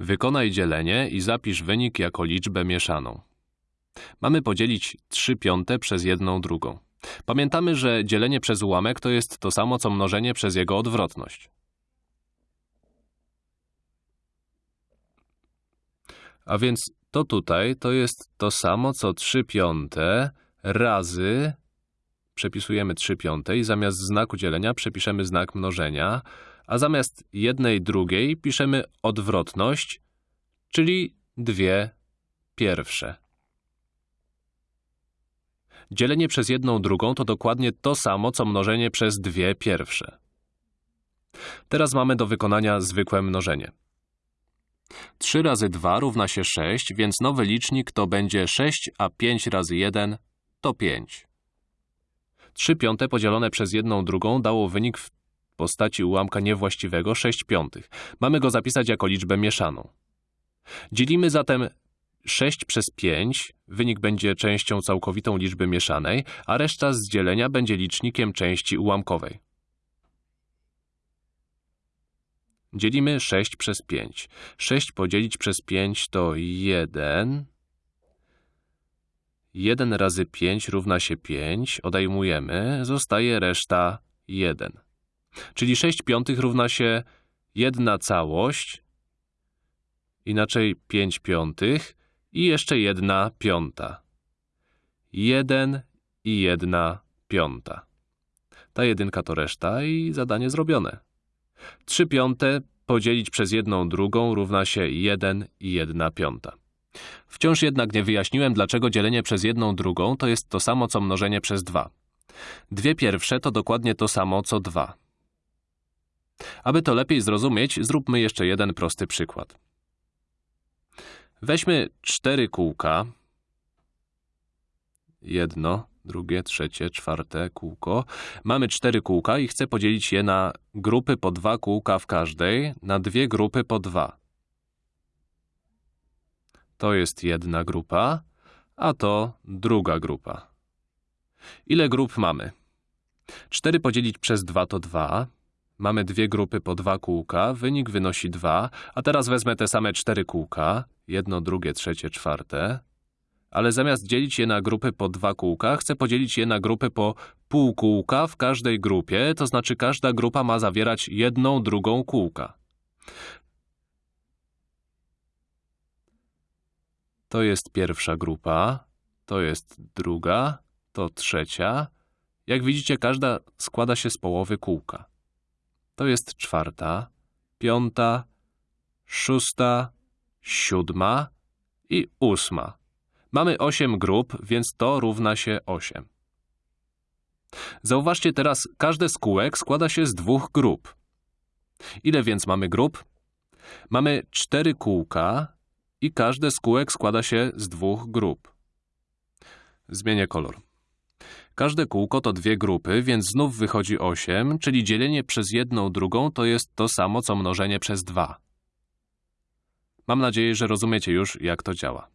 Wykonaj dzielenie i zapisz wynik jako liczbę mieszaną. Mamy podzielić 3 piąte przez 1 drugą. Pamiętamy, że dzielenie przez ułamek to jest to samo, co mnożenie przez jego odwrotność. A więc to tutaj to jest to samo, co 3 piąte razy... Przepisujemy 3 piąte i zamiast znaku dzielenia przepiszemy znak mnożenia, a zamiast jednej drugiej piszemy odwrotność, czyli dwie pierwsze. Dzielenie przez jedną drugą to dokładnie to samo, co mnożenie przez dwie pierwsze. Teraz mamy do wykonania zwykłe mnożenie. 3 razy 2 równa się 6, więc nowy licznik to będzie 6, a 5 razy 1 to 5. 3 piąte podzielone przez 1 drugą dało wynik w postaci ułamka niewłaściwego 6 piątych. Mamy go zapisać jako liczbę mieszaną. Dzielimy zatem 6 przez 5, wynik będzie częścią całkowitą liczby mieszanej, a reszta z dzielenia będzie licznikiem części ułamkowej. Dzielimy 6 przez 5. 6 podzielić przez 5 to 1. 1 razy 5 równa się 5. Odejmujemy. Zostaje reszta 1. Czyli 6 piątych równa się 1 całość, inaczej 5 piątych i jeszcze 1 piąta. 1 i 1 piąta. Ta jedynka to reszta i zadanie zrobione. 3 piąte podzielić przez 1 drugą równa się 1 i 1 piąta. Wciąż jednak nie wyjaśniłem, dlaczego dzielenie przez 1 drugą to jest to samo, co mnożenie przez 2. Dwie pierwsze to dokładnie to samo, co 2. Aby to lepiej zrozumieć, zróbmy jeszcze jeden prosty przykład. Weźmy cztery kółka. Jedno, drugie, trzecie, czwarte kółko. Mamy cztery kółka i chcę podzielić je na grupy po dwa kółka w każdej, na dwie grupy po dwa. To jest jedna grupa, a to druga grupa. Ile grup mamy? 4 podzielić przez 2 to 2. Mamy dwie grupy po dwa kółka, wynik wynosi 2, a teraz wezmę te same cztery kółka, jedno, drugie, trzecie, czwarte, ale zamiast dzielić je na grupy po dwa kółka, chcę podzielić je na grupy po pół kółka w każdej grupie, to znaczy każda grupa ma zawierać jedną drugą kółka. To jest pierwsza grupa, to jest druga, to trzecia. Jak widzicie, każda składa się z połowy kółka. To jest czwarta, piąta, szósta, siódma i ósma. Mamy osiem grup, więc to równa się osiem. Zauważcie teraz, każde z kółek składa się z dwóch grup. Ile więc mamy grup? Mamy cztery kółka i każde z kółek składa się z dwóch grup. Zmienię kolor. Każde kółko to dwie grupy, więc znów wychodzi 8, czyli dzielenie przez jedną drugą to jest to samo, co mnożenie przez 2. Mam nadzieję, że rozumiecie już, jak to działa.